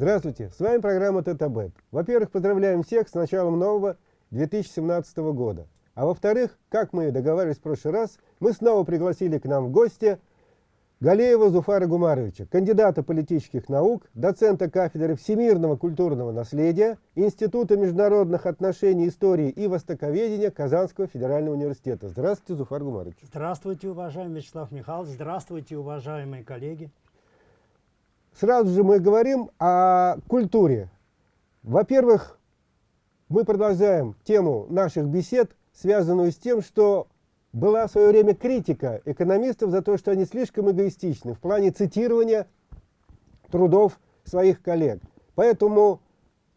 Здравствуйте, с вами программа ТТБ. Во-первых, поздравляем всех с началом нового 2017 года. А во-вторых, как мы договаривались в прошлый раз, мы снова пригласили к нам в гости Галеева Зуфара Гумаровича, кандидата политических наук, доцента кафедры всемирного культурного наследия, Института международных отношений, истории и востоковедения Казанского федерального университета. Здравствуйте, Зуфар Гумарович. Здравствуйте, уважаемый Вячеслав Михайлович. Здравствуйте, уважаемые коллеги. Сразу же мы говорим о культуре. Во-первых, мы продолжаем тему наших бесед, связанную с тем, что была в свое время критика экономистов за то, что они слишком эгоистичны в плане цитирования трудов своих коллег. Поэтому,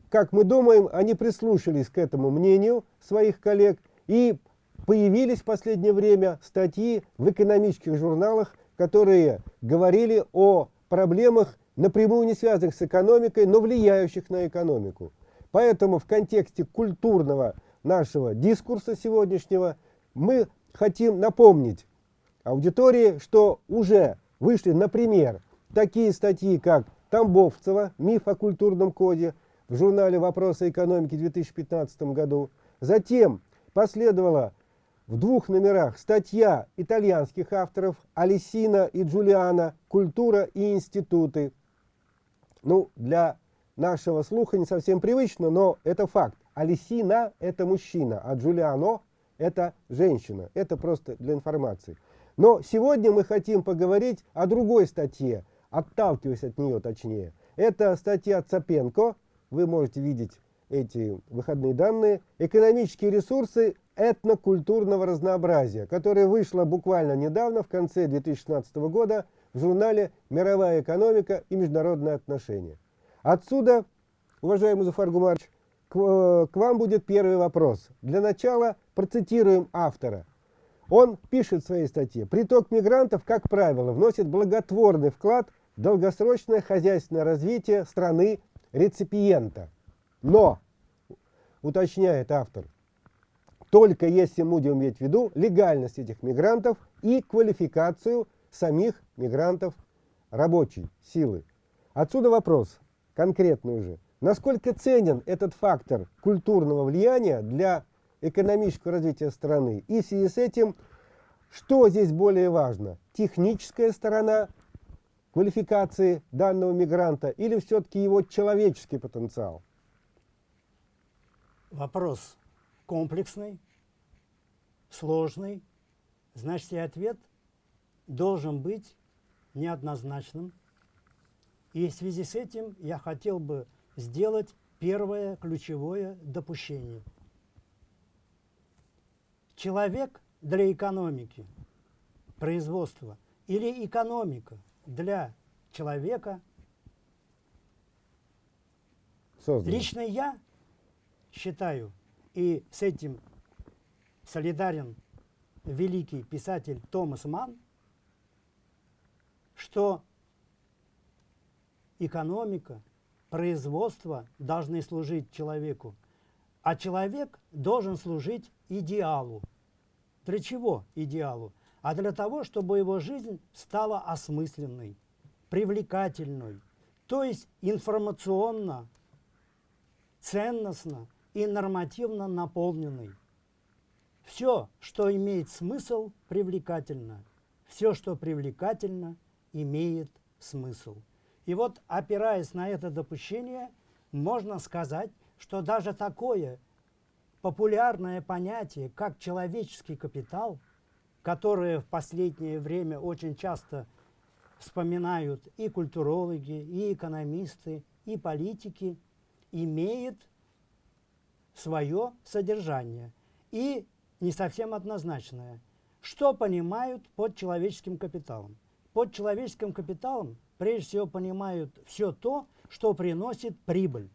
как мы думаем, они прислушались к этому мнению своих коллег и появились в последнее время статьи в экономических журналах, которые говорили о проблемах напрямую не связанных с экономикой, но влияющих на экономику. Поэтому в контексте культурного нашего дискурса сегодняшнего мы хотим напомнить аудитории, что уже вышли, например, такие статьи, как Тамбовцева «Миф о культурном коде» в журнале «Вопросы экономики» в 2015 году. Затем последовала в двух номерах статья итальянских авторов Алисина и Джулиана «Культура и институты» ну, для нашего слуха не совсем привычно, но это факт. Алисина – это мужчина, а Джулиано – это женщина. Это просто для информации. Но сегодня мы хотим поговорить о другой статье, отталкиваясь от нее точнее. Это статья Цапенко, вы можете видеть эти выходные данные, «Экономические ресурсы этнокультурного разнообразия», которая вышла буквально недавно, в конце 2016 года, в журнале «Мировая экономика и международные отношения». Отсюда, уважаемый Зуфар Гумарович, к, э, к вам будет первый вопрос. Для начала процитируем автора. Он пишет в своей статье, приток мигрантов, как правило, вносит благотворный вклад в долгосрочное хозяйственное развитие страны реципиента. Но, уточняет автор, только если мы будем иметь в виду легальность этих мигрантов и квалификацию самих мигрантов рабочей силы. Отсюда вопрос конкретный уже. Насколько ценен этот фактор культурного влияния для экономического развития страны? И в связи с этим, что здесь более важно? Техническая сторона квалификации данного мигранта или все-таки его человеческий потенциал? Вопрос комплексный, сложный. Значит, и ответ – должен быть неоднозначным. И в связи с этим я хотел бы сделать первое ключевое допущение. Человек для экономики, производства или экономика для человека, Создано. лично я считаю, и с этим солидарен великий писатель Томас Манн, что экономика, производство должны служить человеку, а человек должен служить идеалу. Для чего идеалу? А для того, чтобы его жизнь стала осмысленной, привлекательной, то есть информационно, ценностно и нормативно наполненной. Все, что имеет смысл, привлекательно. Все, что привлекательно, имеет смысл. И вот, опираясь на это допущение, можно сказать, что даже такое популярное понятие, как человеческий капитал, которое в последнее время очень часто вспоминают и культурологи, и экономисты, и политики, имеет свое содержание и не совсем однозначное. Что понимают под человеческим капиталом? Под человеческим капиталом прежде всего понимают все то, что приносит прибыль.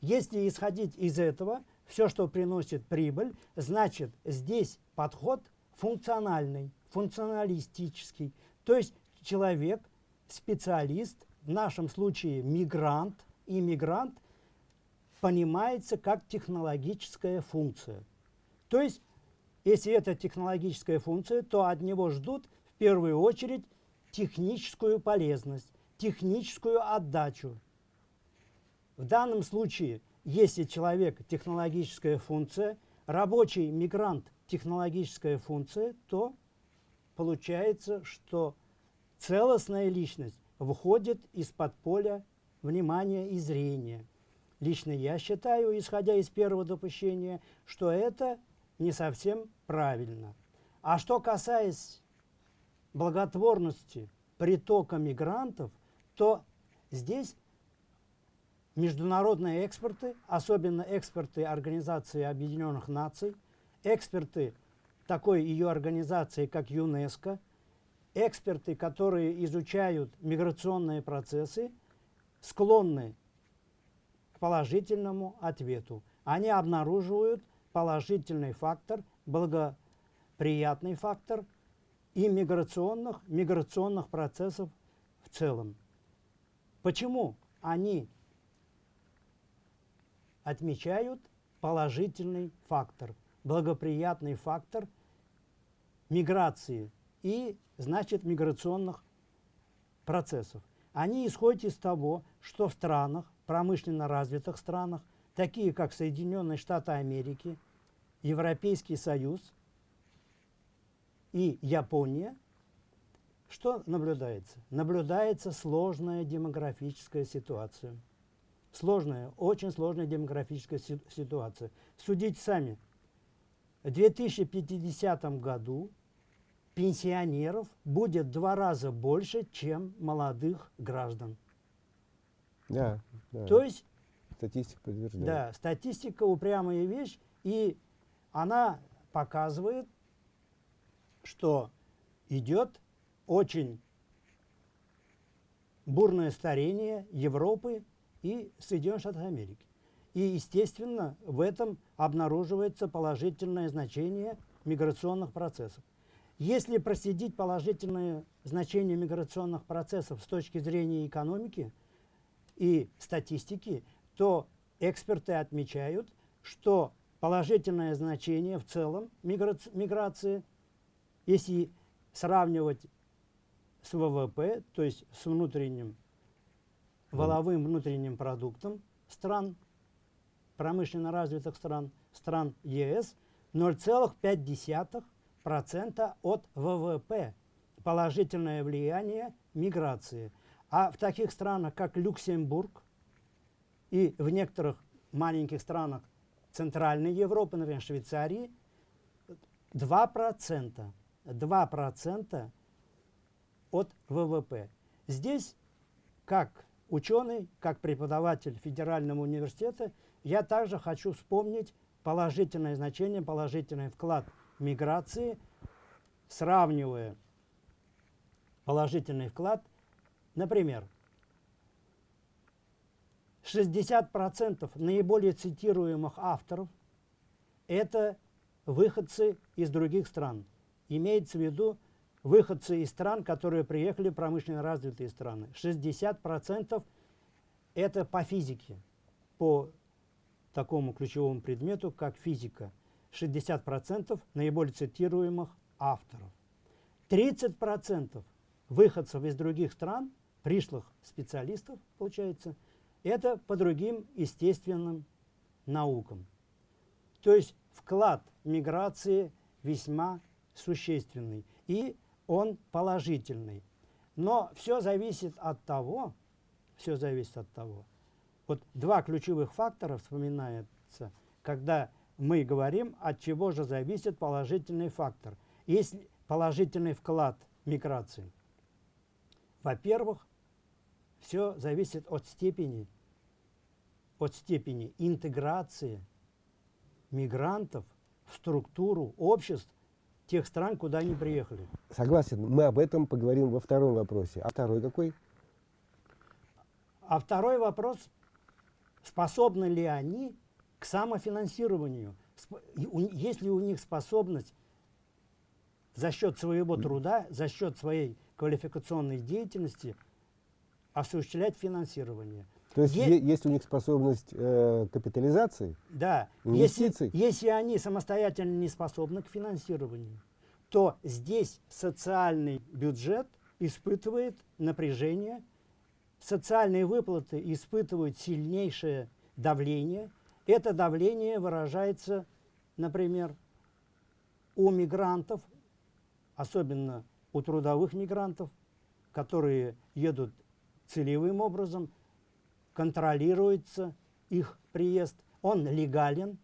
Если исходить из этого, все, что приносит прибыль, значит здесь подход функциональный, функционалистический. То есть человек, специалист, в нашем случае мигрант, иммигрант, понимается как технологическая функция. То есть, если это технологическая функция, то от него ждут первую очередь техническую полезность, техническую отдачу. В данном случае, если человек технологическая функция, рабочий мигрант технологическая функция, то получается, что целостная личность выходит из-под поля внимания и зрения. Лично я считаю, исходя из первого допущения, что это не совсем правильно. А что касается благотворности притока мигрантов, то здесь международные эксперты, особенно эксперты Организации Объединенных Наций, эксперты такой ее организации, как ЮНЕСКО, эксперты, которые изучают миграционные процессы, склонны к положительному ответу. Они обнаруживают положительный фактор, благоприятный фактор и миграционных, миграционных процессов в целом. Почему они отмечают положительный фактор, благоприятный фактор миграции и, значит, миграционных процессов. Они исходят из того, что в странах, промышленно развитых странах, такие как Соединенные Штаты Америки, Европейский Союз и Япония, что наблюдается? Наблюдается сложная демографическая ситуация. Сложная, очень сложная демографическая ситуация. Судите сами. В 2050 году пенсионеров будет в два раза больше, чем молодых граждан. Да, да. То есть... Статистика подтверждает. Да, статистика упрямая вещь, и она показывает, что идет очень бурное старение Европы и Соединенных Штатов Америки. И, естественно, в этом обнаруживается положительное значение миграционных процессов. Если проследить положительное значение миграционных процессов с точки зрения экономики и статистики, то эксперты отмечают, что положительное значение в целом миграции, если сравнивать с ВВП, то есть с внутренним валовым внутренним продуктом стран, промышленно развитых стран, стран ЕС, 0,5% от ВВП. Положительное влияние миграции. А в таких странах, как Люксембург и в некоторых маленьких странах Центральной Европы, например, Швейцарии, 2%, 2% от ВВП. Здесь, как ученый, как преподаватель Федерального университета, я также хочу вспомнить положительное значение, положительный вклад миграции, сравнивая положительный вклад, например, 60% наиболее цитируемых авторов – это выходцы из других стран. Имеется в виду выходцы из стран, которые приехали в промышленно развитые страны. 60% это по физике, по такому ключевому предмету, как физика. 60% наиболее цитируемых авторов. 30% выходцев из других стран, пришлых специалистов, получается – это по другим естественным наукам. То есть вклад миграции весьма существенный и он положительный. Но все зависит от того, все зависит от того, вот два ключевых фактора вспоминаются, когда мы говорим, от чего же зависит положительный фактор. Если положительный вклад миграции. Во-первых, все зависит от степени, от степени интеграции мигрантов в структуру обществ тех стран, куда они приехали. Согласен, мы об этом поговорим во втором вопросе. А второй какой? А второй вопрос, способны ли они к самофинансированию? Есть ли у них способность за счет своего труда, за счет своей квалификационной деятельности – осуществлять финансирование. То есть е есть у них способность э, капитализации? Да. Инвестиций? Если, если они самостоятельно не способны к финансированию, то здесь социальный бюджет испытывает напряжение социальные выплаты испытывают сильнейшее давление. Это давление выражается, например, у мигрантов, особенно у трудовых мигрантов, которые едут целевым образом, контролируется их приезд, он легален,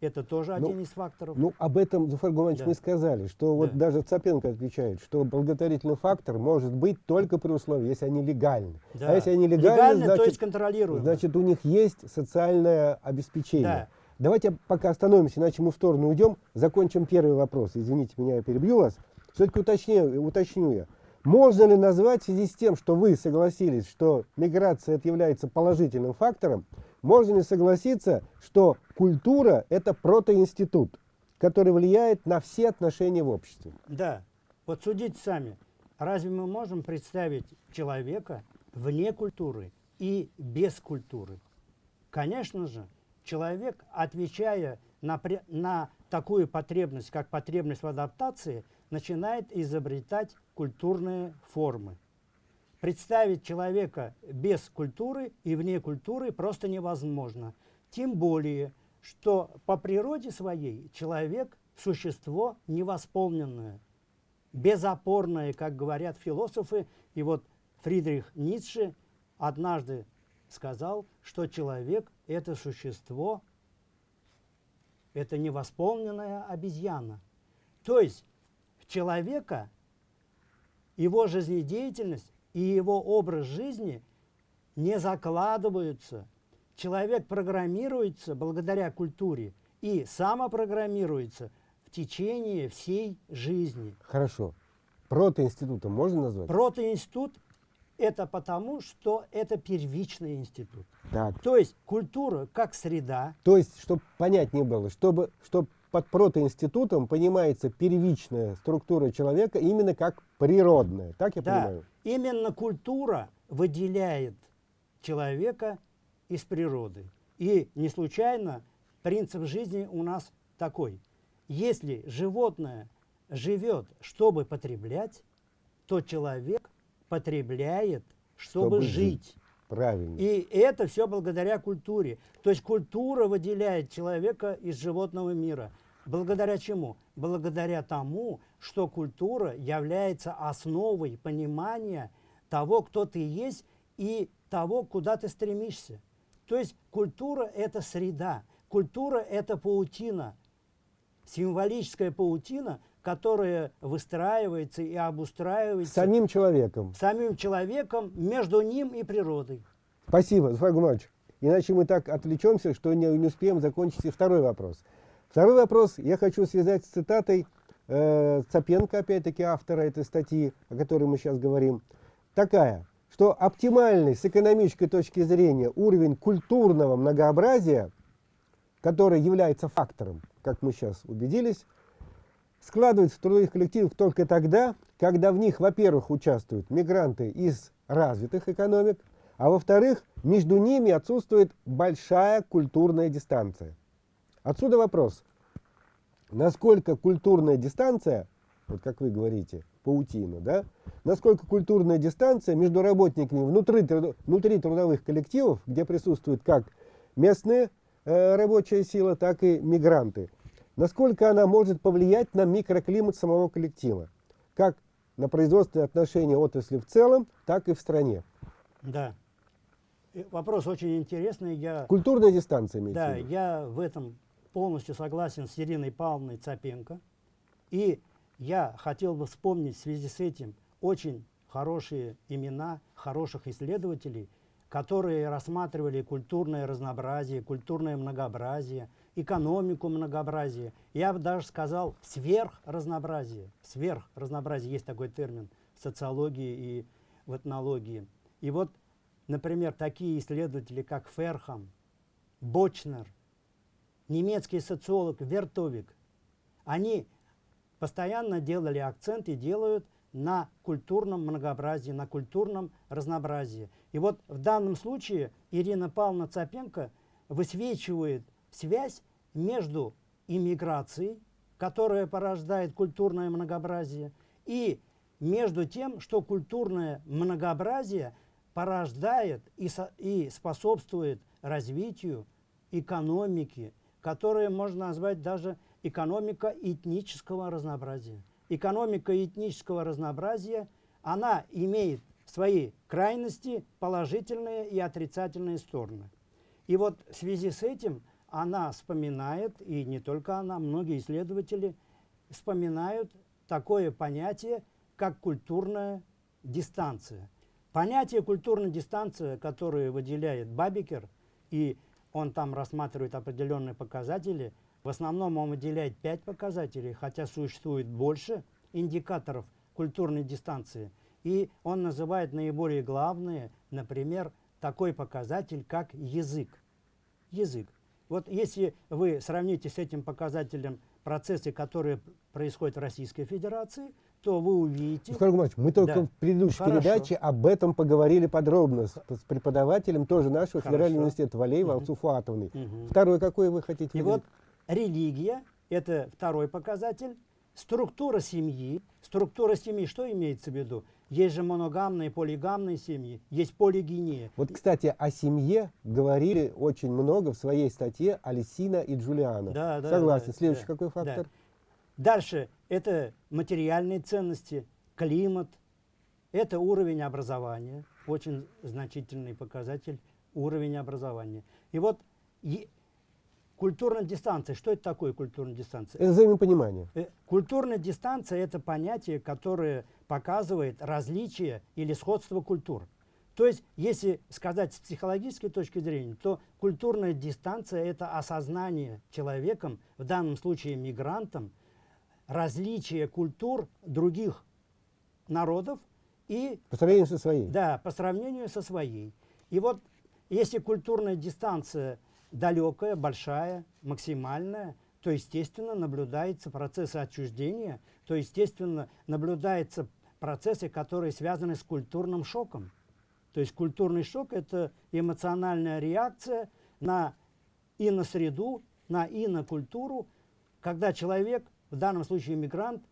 это тоже Ну, один из факторов. Ну, об этом, Зуфар Гуманович, Да. мы сказали, что вот Да. даже Цапенко отвечает, что благотворительный фактор может быть только при условии, если они легальны. Да. А если они легальны, Легально, то значит, есть контролируемо. значит, у них есть социальное обеспечение. Да. Давайте пока остановимся, иначе мы в сторону уйдем. Закончим первый вопрос. Извините меня, я перебью вас. Все-таки уточню, уточню я. Можно ли назвать в связи с тем, что вы согласились, что миграция это является положительным фактором, можно ли согласиться, что культура – это протоинститут, который влияет на все отношения в обществе? Да. Вот судите сами. Разве мы можем представить человека вне культуры и без культуры? Конечно же, человек, отвечая на, на такую потребность, как потребность в адаптации, начинает изобретать культурные формы. Представить человека без культуры и вне культуры просто невозможно. Тем более, что по природе своей человек – существо невосполненное, безопорное, как говорят философы. И вот Фридрих Ницше однажды сказал, что человек – это существо, это невосполненная обезьяна. То есть человека его жизнедеятельность и его образ жизни не закладываются. Человек программируется благодаря культуре и самопрограммируется в течение всей жизни. Хорошо. Протоинститутом можно назвать? Протоинститут – это потому, что это первичный институт. Так. То есть культура как среда, То есть, чтобы понять не было, чтобы, чтобы под протоинститутом понимается первичная структура человека именно как природная. Так я да, понимаю? именно культура выделяет человека из природы. И не случайно принцип жизни у нас такой. Если животное живет, чтобы потреблять, то человек потребляет, чтобы, Чтобы жить. жить. Правильно. И это все благодаря культуре. То есть культура выделяет человека из животного мира. Благодаря чему? Благодаря тому, что культура является основой понимания того, кто ты есть и того, куда ты стремишься. То есть культура – это среда, культура – это паутина, символическая паутина, которая выстраивается и обустраивается Самим человеком. самим человеком между ним и природой. Спасибо, Зуфар Гуманович. Иначе мы так отвлечемся, что не, не успеем закончить и второй вопрос. Второй вопрос я хочу связать с цитатой э, Цапенко, опять-таки автора этой статьи, о которой мы сейчас говорим. Такая, что оптимальный с экономической точки зрения уровень культурного многообразия, который является фактором, как мы сейчас убедились, складывается в трудовых коллективах только тогда, когда в них, во-первых, участвуют мигранты из развитых экономик, а во-вторых, между ними отсутствует большая культурная дистанция. Отсюда вопрос, насколько культурная дистанция, вот как вы говорите, паутина, да, насколько культурная дистанция между работниками внутри, внутри трудовых коллективов, где присутствует как местная э, рабочая сила, так и мигранты, насколько она может повлиять на микроклимат самого коллектива, как на производственные отношения отрасли в целом, так и в стране. Да. И Вопрос очень интересный. Я, Культурная дистанция имеется да, в я в этом полностью согласен с Ириной Павловной Цапенко. И я хотел бы вспомнить в связи с этим очень хорошие имена хороших исследователей, которые рассматривали культурное разнообразие, культурное многообразие, экономику многообразия. Я бы даже сказал сверхразнообразие. Сверхразнообразие, есть такой термин в социологии и в этнологии. И вот, например, такие исследователи, как Ферхам, Бочнер, немецкий социолог Вертовик, они постоянно делали акцент и делают на культурном многообразии, на культурном разнообразии. И вот в данном случае Ирина Павловна Цапенко высвечивает связь между иммиграцией, которая порождает культурное многообразие, и между тем, что культурное многообразие порождает и, со, и способствует развитию экономики, которая можно назвать даже экономика этнического разнообразия. Экономика этнического разнообразия, она имеет свои крайности, положительные и отрицательные стороны. И вот в связи с этим она вспоминает, и не только она, многие исследователи вспоминают такое понятие, как культурная дистанция. Понятие культурная дистанция, которое выделяет Бабикер, и он там рассматривает определенные показатели, в основном он выделяет пять показателей, хотя существует больше индикаторов культурной дистанции. И он называет наиболее главные, например, такой показатель, как язык. Язык. Вот если вы сравните с этим показателем процессы, которые происходят в Российской Федерации, то вы увидите... Сколько мы только да. в предыдущей Хорошо. передаче об этом поговорили подробно с, с преподавателем тоже нашего Хорошо. федерального университета Валеева угу. Алсуфатовной. Угу. Второй какой вы хотите? И вот религия, это второй показатель. Структура семьи. Структура семьи, что имеется в виду? Есть же моногамные, полигамные семьи, есть полигения. Вот, кстати, о семье говорили очень много в своей статье Алисина и Джулиана. Да, да, Согласен. Да, Следующий да, какой фактор? Да. Дальше это материальные ценности, климат, это уровень образования, очень значительный показатель уровень образования. И вот Культурная дистанция. Что это такое культурная дистанция? Это взаимопонимание. Э, культурная дистанция – это понятие, которое показывает различие или сходство культур. То есть, если сказать с психологической точки зрения, то культурная дистанция – это осознание человеком, в данном случае мигрантом, различия культур других народов и… По сравнению со своей. Да, по сравнению со своей. И вот если культурная дистанция – далекая, большая, максимальная, то, естественно, наблюдается процесс отчуждения, то, естественно, наблюдаются процессы, которые связаны с культурным шоком. То есть культурный шок – это эмоциональная реакция на и на среду, на и на культуру, когда человек, в данном случае мигрант,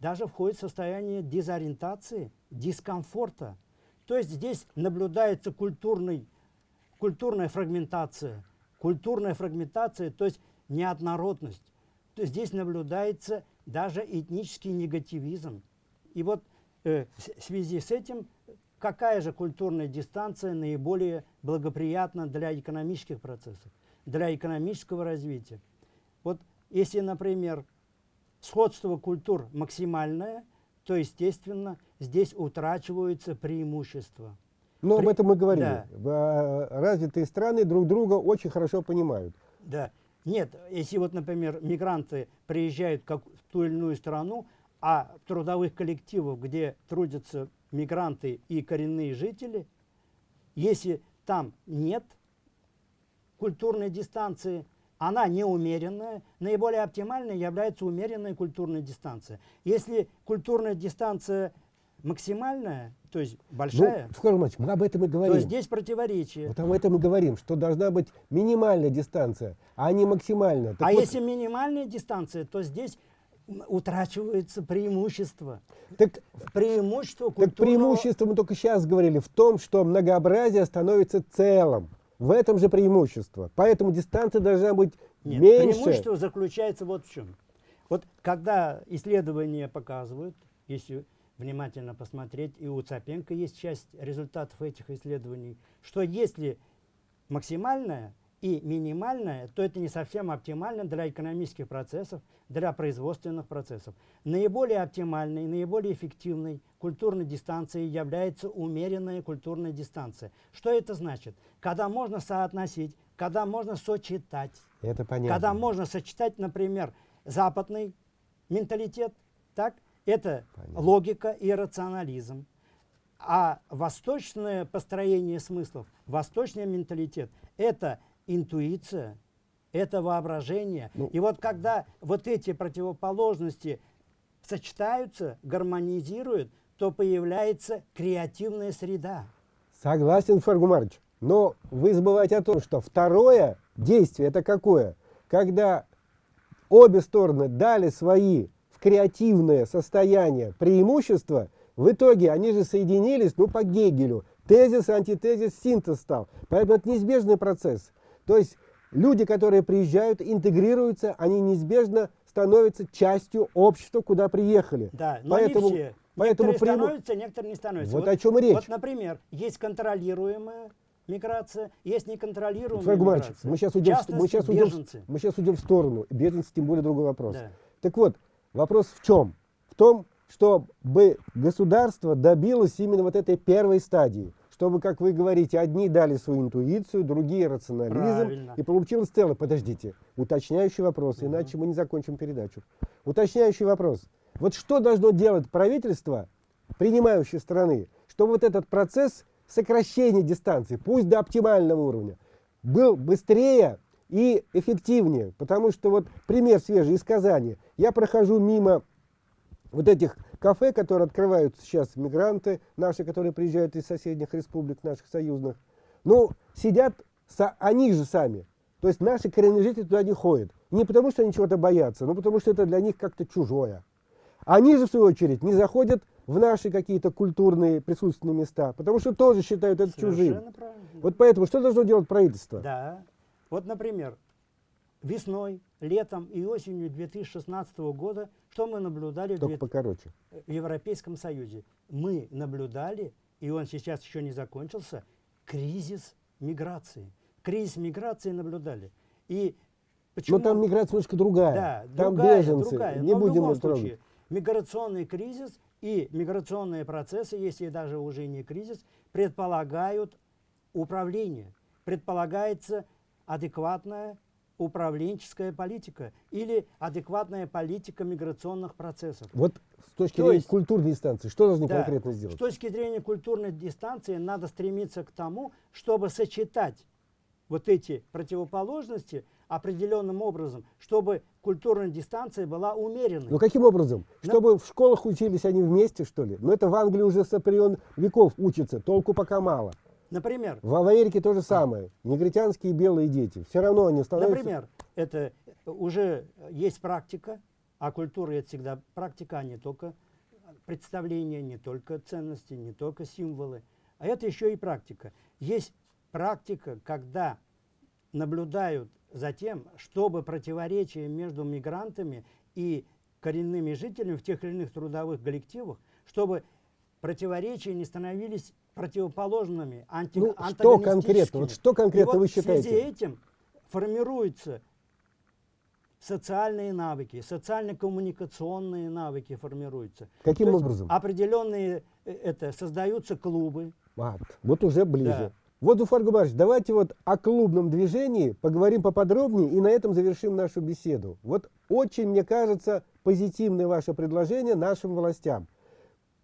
даже входит в состояние дезориентации, дискомфорта. То есть здесь наблюдается культурный культурная фрагментация. Культурная фрагментация, то есть неоднородность. То есть здесь наблюдается даже этнический негативизм. И вот э, в связи с этим, какая же культурная дистанция наиболее благоприятна для экономических процессов, для экономического развития? Вот если, например, сходство культур максимальное, то, естественно, здесь утрачиваются преимущества. Но При... об этом мы говорили. Да. А, развитые страны друг друга очень хорошо понимают. Да. Нет, если вот, например, мигранты приезжают как в ту или иную страну, а трудовых коллективах, где трудятся мигранты и коренные жители, если там нет культурной дистанции, она неумеренная, наиболее оптимальной является умеренная культурная дистанция. Если культурная дистанция максимальная, то есть большая. Ну, Скоро, мы об этом и говорим. То здесь противоречие. Вот об этом и говорим, что должна быть минимальная дистанция, а не максимальная. Так а вот... если минимальная дистанция, то здесь утрачивается преимущество. Так, преимущество культурного... Так преимущество мы только сейчас говорили в том, что многообразие становится целым. В этом же преимущество. Поэтому дистанция должна быть Нет, меньше. Преимущество заключается вот в чем. Вот когда исследования показывают, если внимательно посмотреть, и у Цапенко есть часть результатов этих исследований, что если максимальное и минимальное, то это не совсем оптимально для экономических процессов, для производственных процессов. Наиболее оптимальной, наиболее эффективной культурной дистанцией является умеренная культурная дистанция. Что это значит? Когда можно соотносить, когда можно сочетать. Это понятно. Когда можно сочетать, например, западный менталитет, так, это Понятно. логика и рационализм. А восточное построение смыслов, восточный менталитет – это интуиция, это воображение. Ну, и вот когда вот эти противоположности сочетаются, гармонизируют, то появляется креативная среда. Согласен, Фаргумарч. Но вы забываете о том, что второе действие – это какое? Когда обе стороны дали свои креативное состояние, преимущество, в итоге они же соединились, ну, по Гегелю, тезис, антитезис, синтез стал. Поэтому это неизбежный процесс. То есть люди, которые приезжают, интегрируются, они неизбежно становятся частью общества, куда приехали. Да, но поэтому, не все. Поэтому некоторые приму- становятся, некоторые не становятся. Вот о чем речь. Вот, например, есть контролируемая миграция, есть неконтролируемая Фраг миграция. мы сейчас уйдем, в- мы сейчас уйдем, мы сейчас уйдем в сторону. Беженцы, тем более другой вопрос. Да. Так вот, вопрос в чем? В том, чтобы государство добилось именно вот этой первой стадии. Чтобы, как вы говорите, одни дали свою интуицию, другие рационализм. Правильно. И получилось целое. Подождите, уточняющий вопрос, иначе мы не закончим передачу. Уточняющий вопрос. Вот что должно делать правительство, принимающей страны, чтобы вот этот процесс сокращения дистанции, пусть до оптимального уровня, был быстрее и эффективнее. Потому что вот пример свежий из Казани. Я прохожу мимо вот этих кафе, которые открывают сейчас мигранты наши, которые приезжают из соседних республик наших союзных. Ну, сидят со- они же сами. То есть наши коренные жители туда не ходят. Не потому, что они чего-то боятся, но потому, что это для них как-то чужое. Они же, в свою очередь, не заходят в наши какие-то культурные присутственные места, потому что тоже считают это чужим. Правильно. Вот поэтому что должно делать правительство? Да. Вот, например, весной, летом и осенью 2016 года, что мы наблюдали в Только две- покороче. в Европейском Союзе? Мы наблюдали, и он сейчас еще не закончился, кризис миграции. Кризис миграции наблюдали. И почему... Но там миграция немножко другая. Да, там другая, беженцы. другая. Не Но в будем трогать. случае, миграционный кризис и миграционные процессы, если даже уже не кризис, предполагают управление. Предполагается адекватная управленческая политика или адекватная политика миграционных процессов. Вот с точки То зрения есть- культурной дистанции, что должны Да. конкретно сделать? С точки зрения культурной дистанции надо стремиться к тому, чтобы сочетать вот эти противоположности определенным образом, чтобы культурная дистанция была умеренной. Ну каким образом? Чтобы в школах учились они вместе, что ли? Но это в Англии уже времен веков учатся, толку пока мало. Например, В в Америке то же самое. Негритянские белые дети. Все равно они становятся... например, это уже есть практика, а культура это всегда практика, а не только представления, не только ценности, не только символы, а это еще и практика. Есть практика, когда наблюдают за тем, чтобы противоречия между мигрантами и коренными жителями в тех или иных трудовых коллективах, чтобы противоречия не становились противоположными, анти, Ну, что конкретно? Вот что конкретно И вот вы В связи считаете? этим формируются социальные навыки, социально-коммуникационные навыки формируются. Каким То образом? Определенные, э, это, создаются клубы. А, вот уже ближе. Да. Вот, Уфар Губарович, давайте вот о клубном движении поговорим поподробнее и на этом завершим нашу беседу. Вот очень, мне кажется, позитивное ваше предложение нашим властям.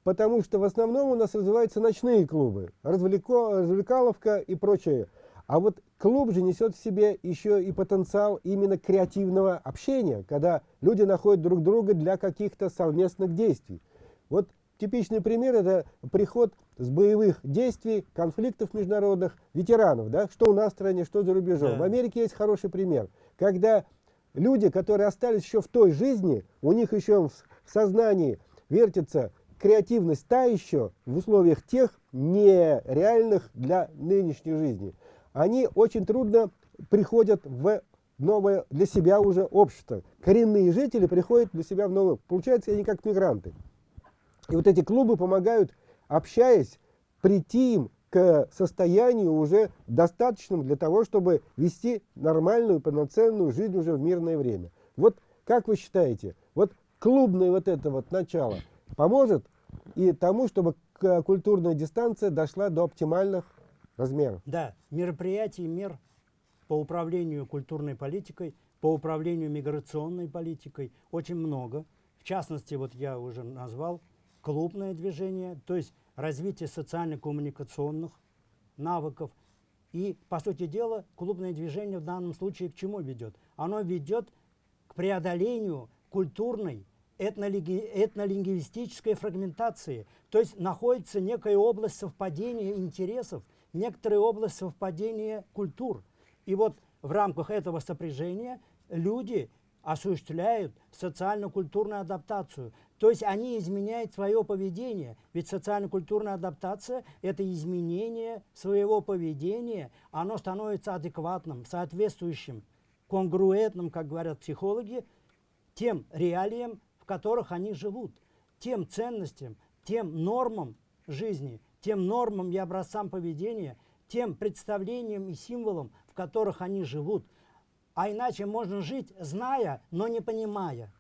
Потому что в основном у нас развиваются ночные клубы, развлеко, развлекаловка и прочее. А вот клуб же несет в себе еще и потенциал именно креативного общения, когда люди находят друг друга для каких-то совместных действий. Вот типичный пример это приход с боевых действий, конфликтов международных ветеранов, да, что у нас в стране, что за рубежом. Да. В Америке есть хороший пример, когда люди, которые остались еще в той жизни, у них еще в в сознании вертится креативность та еще в условиях тех нереальных для нынешней жизни. Они очень трудно приходят в новое для себя уже общество. Коренные жители приходят для себя в новое. Получается, они как мигранты. И вот эти клубы помогают, общаясь, прийти им к состоянию уже достаточным для того, чтобы вести нормальную, полноценную жизнь уже в мирное время. Вот как вы считаете, вот клубное вот это вот начало поможет и тому, чтобы к- культурная дистанция дошла до оптимальных размеров? Да, мероприятий, мер по управлению культурной политикой, по управлению миграционной политикой очень много. В частности, вот я уже назвал клубное движение, то есть развитие социально-коммуникационных навыков. И, по сути дела, клубное движение в данном случае к чему ведет? Оно ведет к преодолению культурной, этнолингвистической фрагментации. То есть находится некая область совпадения интересов, некоторая область совпадения культур. И вот в рамках этого сопряжения люди осуществляют социально-культурную адаптацию. То есть они изменяют свое поведение. Ведь социально-культурная адаптация – это изменение своего поведения. Оно становится адекватным, соответствующим, конгруентным, как говорят психологи, тем реалиям, которых они живут, тем ценностям, тем нормам жизни, тем нормам и образцам поведения, тем представлениям и символам, в которых они живут. А иначе можно жить, зная, но не понимая.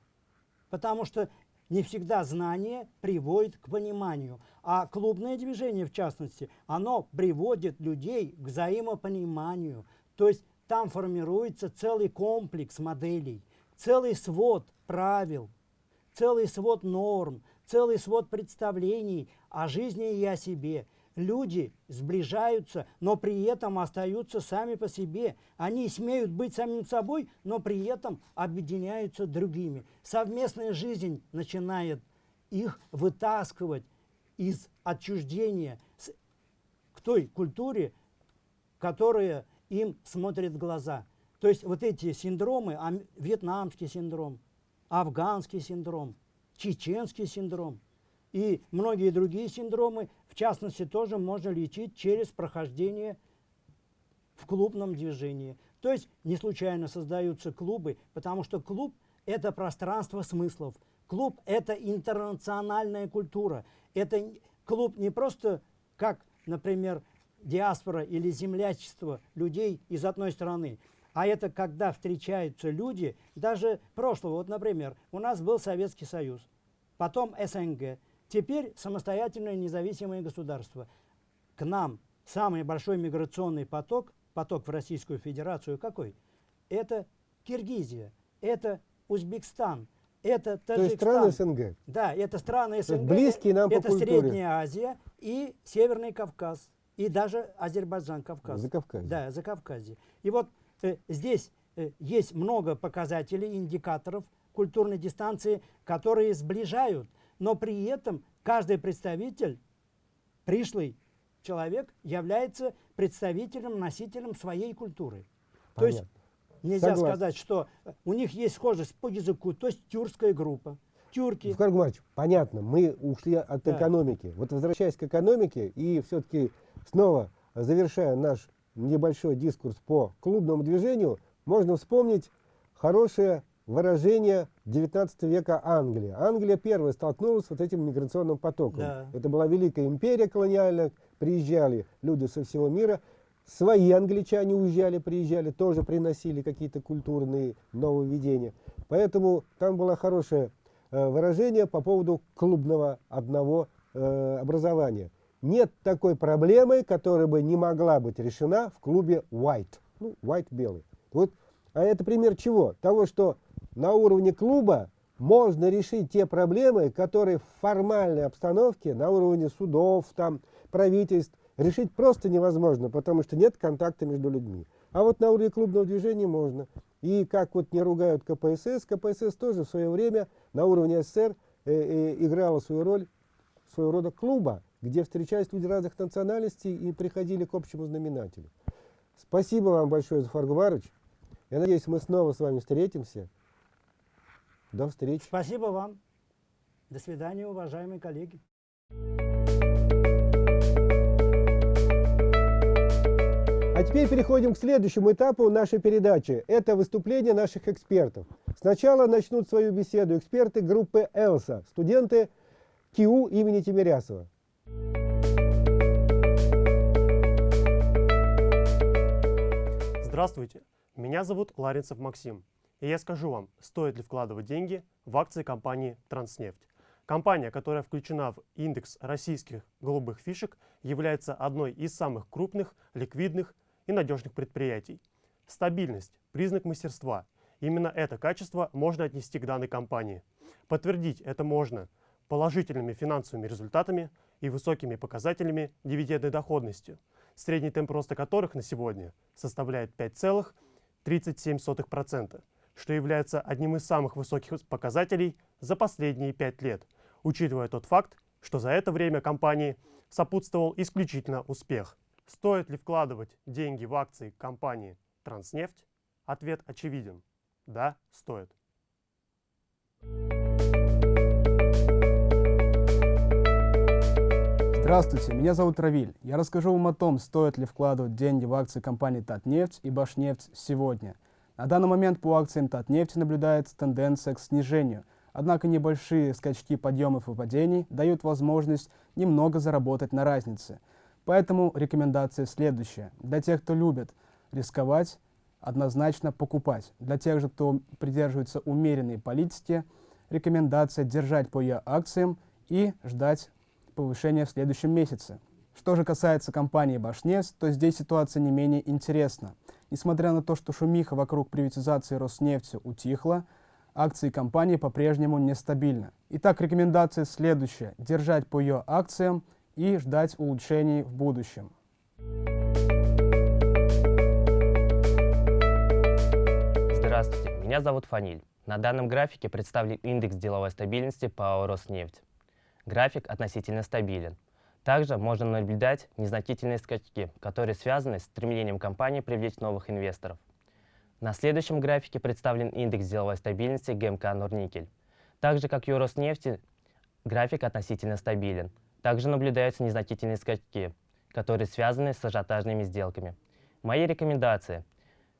Потому что не всегда знание приводит к пониманию, а клубное движение, в частности, оно приводит людей к взаимопониманию. То есть там формируется целый комплекс моделей, целый свод правил, целый свод норм, целый свод представлений о жизни и о себе – люди сближаются, но при этом остаются сами по себе. Они смеют быть самим собой, но при этом объединяются другими. Совместная жизнь начинает их вытаскивать из отчуждения к той культуре, которая им смотрит в глаза. То есть вот эти синдромы, вьетнамский синдром, афганский синдром, чеченский синдром и многие другие синдромы частности, тоже можно лечить через прохождение в клубном движении. То есть не случайно создаются клубы, потому что клуб – это пространство смыслов. Клуб – это интернациональная культура. Это клуб не просто как, например, диаспора или землячество людей из одной страны, а это когда встречаются люди, даже прошлого. Вот, например, у нас был Советский Союз, потом СНГ, Теперь самостоятельное независимое государство. К нам самый большой миграционный поток, поток в Российскую Федерацию какой? Это Киргизия, это Узбекистан, это Таджикистан. То есть страны СНГ. Да, это страны СНГ. Близкие нам Это по культуре. Средняя Азия и Северный Кавказ. И даже Азербайджан, Кавказ. За Кавказ. Да, за Кавказе. И вот здесь э, есть много показателей, индикаторов культурной дистанции, которые сближают но при этом каждый представитель, пришлый человек, является представителем, носителем своей культуры. Понятно. То есть нельзя Согласен. сказать, что у них есть схожесть по языку, то есть тюркская группа. Тюрки. Скажем, Маркович, понятно, мы ушли от да. экономики. Вот возвращаясь к экономике и все-таки снова завершая наш небольшой дискурс по клубному движению, можно вспомнить хорошее выражение 19 века Англии. Англия первая столкнулась с вот этим миграционным потоком. Да. Это была великая империя колониальная, приезжали люди со всего мира, свои англичане уезжали, приезжали, тоже приносили какие-то культурные нововведения. Поэтому там было хорошее э, выражение по поводу клубного одного э, образования. Нет такой проблемы, которая бы не могла быть решена в клубе White. Ну, White белый. Вот, а это пример чего? Того, что на уровне клуба можно решить те проблемы, которые в формальной обстановке, на уровне судов, там, правительств, решить просто невозможно, потому что нет контакта между людьми. А вот на уровне клубного движения можно. И как вот не ругают КПСС, КПСС тоже в свое время на уровне СССР э, э, играла свою роль своего рода клуба, где встречались люди разных национальностей и приходили к общему знаменателю. Спасибо вам большое, Зафар Гуварович. Я надеюсь, мы снова с вами встретимся. До встречи. Спасибо вам. До свидания, уважаемые коллеги. А теперь переходим к следующему этапу нашей передачи. Это выступление наших экспертов. Сначала начнут свою беседу эксперты группы «Элса», студенты КИУ имени Тимирясова. Здравствуйте, меня зовут Ларинцев Максим. И я скажу вам, стоит ли вкладывать деньги в акции компании «Транснефть». Компания, которая включена в индекс российских голубых фишек, является одной из самых крупных, ликвидных и надежных предприятий. Стабильность – признак мастерства. Именно это качество можно отнести к данной компании. Подтвердить это можно положительными финансовыми результатами и высокими показателями дивидендной доходности, средний темп роста которых на сегодня составляет 5,37% что является одним из самых высоких показателей за последние пять лет, учитывая тот факт, что за это время компании сопутствовал исключительно успех. Стоит ли вкладывать деньги в акции компании «Транснефть»? Ответ очевиден. Да, стоит. Thank you Здравствуйте, меня зовут Равиль. Я расскажу вам о том, стоит ли вкладывать деньги в акции компании Татнефть и Башнефть сегодня. На данный момент по акциям Татнефти наблюдается тенденция к снижению, однако небольшие скачки подъемов и падений дают возможность немного заработать на разнице. Поэтому рекомендация следующая. Для тех, кто любит рисковать, однозначно покупать. Для тех же, кто придерживается умеренной политики, рекомендация держать по ее акциям и ждать повышения в следующем месяце. Что же касается компании Башнефть, то здесь ситуация не менее интересна. Несмотря на то, что шумиха вокруг приватизации Роснефти утихла, акции компании по-прежнему нестабильны. Итак, рекомендация следующая. Держать по ее акциям и ждать улучшений в будущем. Здравствуйте, меня зовут Фаниль. На данном графике представлен индекс деловой стабильности ПАО «Роснефть». График относительно стабилен. Также можно наблюдать незначительные скачки, которые связаны с стремлением компании привлечь новых инвесторов. На следующем графике представлен индекс деловой стабильности ГМК «Норникель». Так же, как и у Роснефти, график относительно стабилен. Также наблюдаются незначительные скачки, которые связаны с ажиотажными сделками. Мои рекомендации.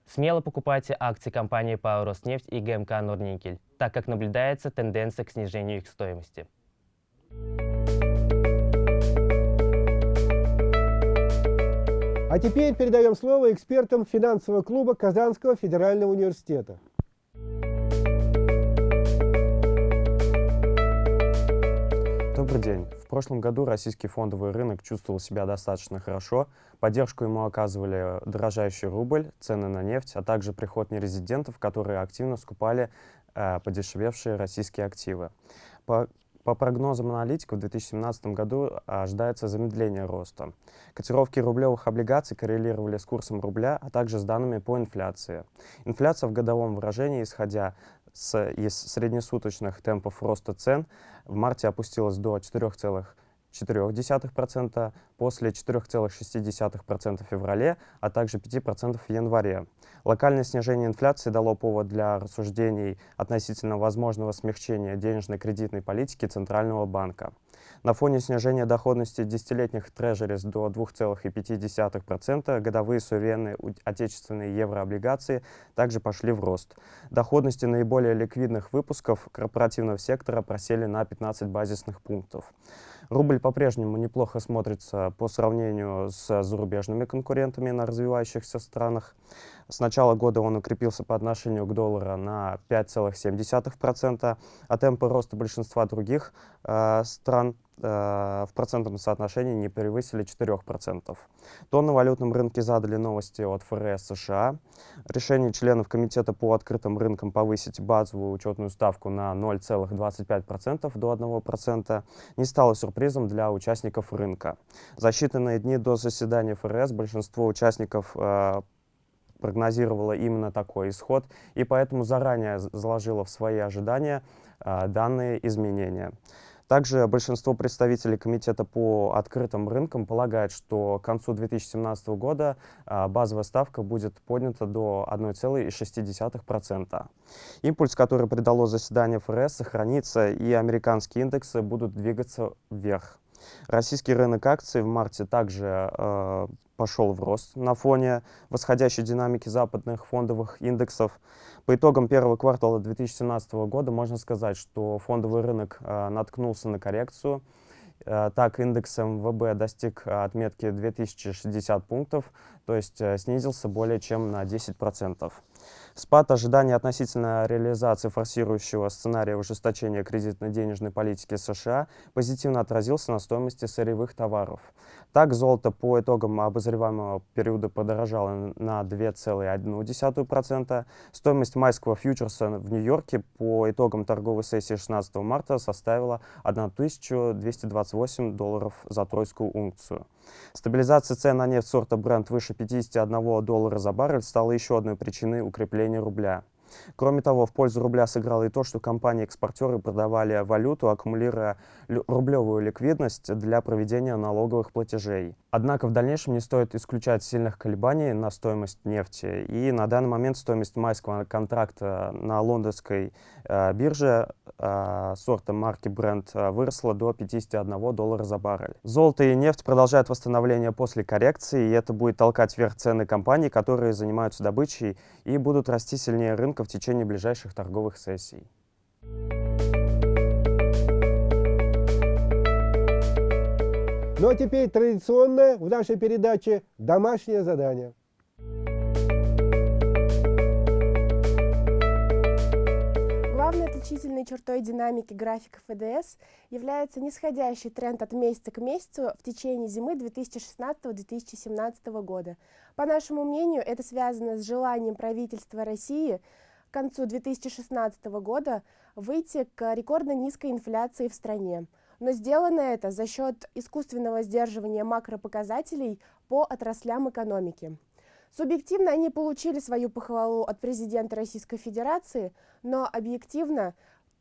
Смело покупайте акции компании ПАО «Роснефть» и ГМК «Норникель», так как наблюдается тенденция к снижению их стоимости. А теперь передаем слово экспертам финансового клуба Казанского федерального университета. Добрый день. В прошлом году российский фондовый рынок чувствовал себя достаточно хорошо. Поддержку ему оказывали дорожающий рубль, цены на нефть, а также приход нерезидентов, которые активно скупали э, подешевевшие российские активы. По по прогнозам аналитиков, в 2017 году ожидается замедление роста. Котировки рублевых облигаций коррелировали с курсом рубля, а также с данными по инфляции. Инфляция в годовом выражении, исходя с, из среднесуточных темпов роста цен, в марте опустилась до 4,5%. 0,4%, после 4,6% в феврале, а также 5% в январе. Локальное снижение инфляции дало повод для рассуждений относительно возможного смягчения денежно-кредитной политики Центрального банка. На фоне снижения доходности десятилетних трежерис до 2,5% годовые суверенные отечественные еврооблигации также пошли в рост. Доходности наиболее ликвидных выпусков корпоративного сектора просели на 15 базисных пунктов. Рубль по-прежнему неплохо смотрится по сравнению с зарубежными конкурентами на развивающихся странах. С начала года он укрепился по отношению к доллару на 5,7%, а темпы роста большинства других э, стран э, в процентном соотношении не превысили 4%. То на валютном рынке задали новости от ФРС США. Решение членов комитета по открытым рынкам повысить базовую учетную ставку на 0,25% до 1% не стало сюрпризом для участников рынка. За считанные дни до заседания ФРС большинство участников э, прогнозировала именно такой исход, и поэтому заранее заложила в свои ожидания а, данные изменения. Также большинство представителей Комитета по открытым рынкам полагает, что к концу 2017 года а, базовая ставка будет поднята до 1,6%. Импульс, который придало заседание ФРС, сохранится, и американские индексы будут двигаться вверх. Российский рынок акций в марте также э, пошел в рост на фоне восходящей динамики западных фондовых индексов. По итогам первого квартала 2017 года можно сказать, что фондовый рынок э, наткнулся на коррекцию. Э, так, индекс МВБ достиг отметки 2060 пунктов, то есть э, снизился более чем на 10%. Спад ожиданий относительно реализации форсирующего сценария ужесточения кредитно-денежной политики США позитивно отразился на стоимости сырьевых товаров. Так, золото по итогам обозреваемого периода подорожало на 2,1%. Стоимость майского фьючерса в Нью-Йорке по итогам торговой сессии 16 марта составила 1228 долларов за тройскую унцию. Стабилизация цен на нефть сорта Brent выше 51 доллара за баррель стала еще одной причиной укрепления рубля. Кроме того, в пользу рубля сыграло и то, что компании-экспортеры продавали валюту, аккумулируя рублевую ликвидность для проведения налоговых платежей. Однако в дальнейшем не стоит исключать сильных колебаний на стоимость нефти. И на данный момент стоимость майского контракта на лондонской э, бирже э, сорта марки Brent э, выросла до 51 доллара за баррель. Золото и нефть продолжают восстановление после коррекции, и это будет толкать вверх цены компаний, которые занимаются добычей и будут расти сильнее рынка в течение ближайших торговых сессий. Ну а теперь традиционное в нашей передаче домашнее задание. Главной отличительной чертой динамики графиков ЭДС является нисходящий тренд от месяца к месяцу в течение зимы 2016-2017 года. По нашему мнению, это связано с желанием правительства России к концу 2016 года выйти к рекордно низкой инфляции в стране. Но сделано это за счет искусственного сдерживания макропоказателей по отраслям экономики. Субъективно они получили свою похвалу от президента Российской Федерации, но объективно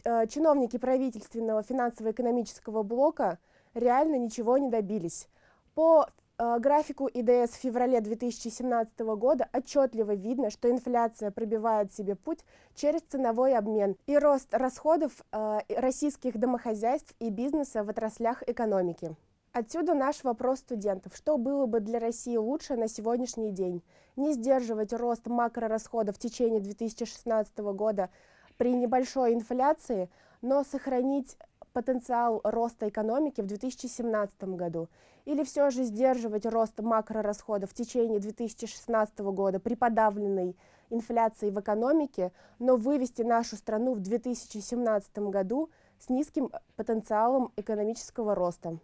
э, чиновники правительственного финансово-экономического блока реально ничего не добились. По графику ИДС в феврале 2017 года отчетливо видно, что инфляция пробивает себе путь через ценовой обмен и рост расходов э, российских домохозяйств и бизнеса в отраслях экономики. Отсюда наш вопрос студентов. Что было бы для России лучше на сегодняшний день? Не сдерживать рост макрорасходов в течение 2016 года при небольшой инфляции, но сохранить потенциал роста экономики в 2017 году? Или все же сдерживать рост макрорасходов в течение 2016 года при подавленной инфляции в экономике, но вывести нашу страну в 2017 году с низким потенциалом экономического роста?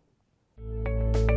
Thank you